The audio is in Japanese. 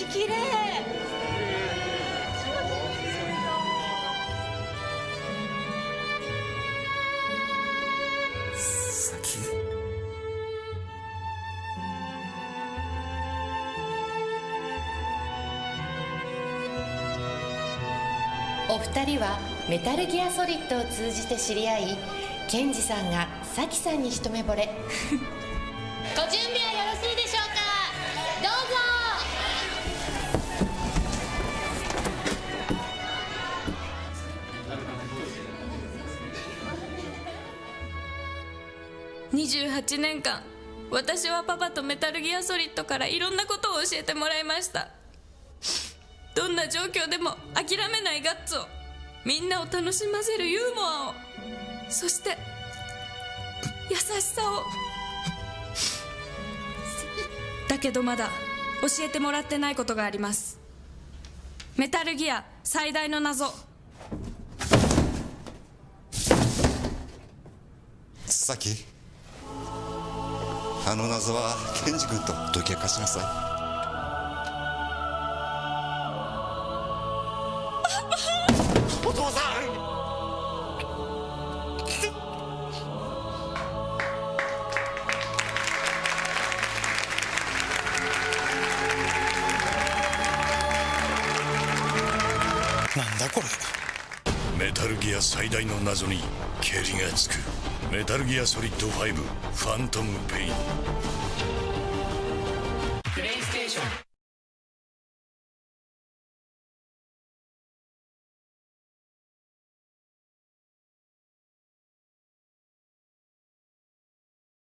先綺麗先。お二人はメタルギアソリッドを通じて知り合いケンジさんがサキさんに一目惚れ。ご準備はよろしいでしょうか？28年間私はパパとメタルギアソリッドからいろんなことを教えてもらいました。どんな状況でも諦めないガッツをみんなを楽しませるユーモアをそして優しさを。だけどまだ教えてもらってないことがあります。メタルギア最大の謎。先あの謎はケンジ君と解き明かしなさい。お父さん！なんだこれ。メタルギア最大の謎にケリがつくメタルギアソリッド5ファントムペインプレイステーション。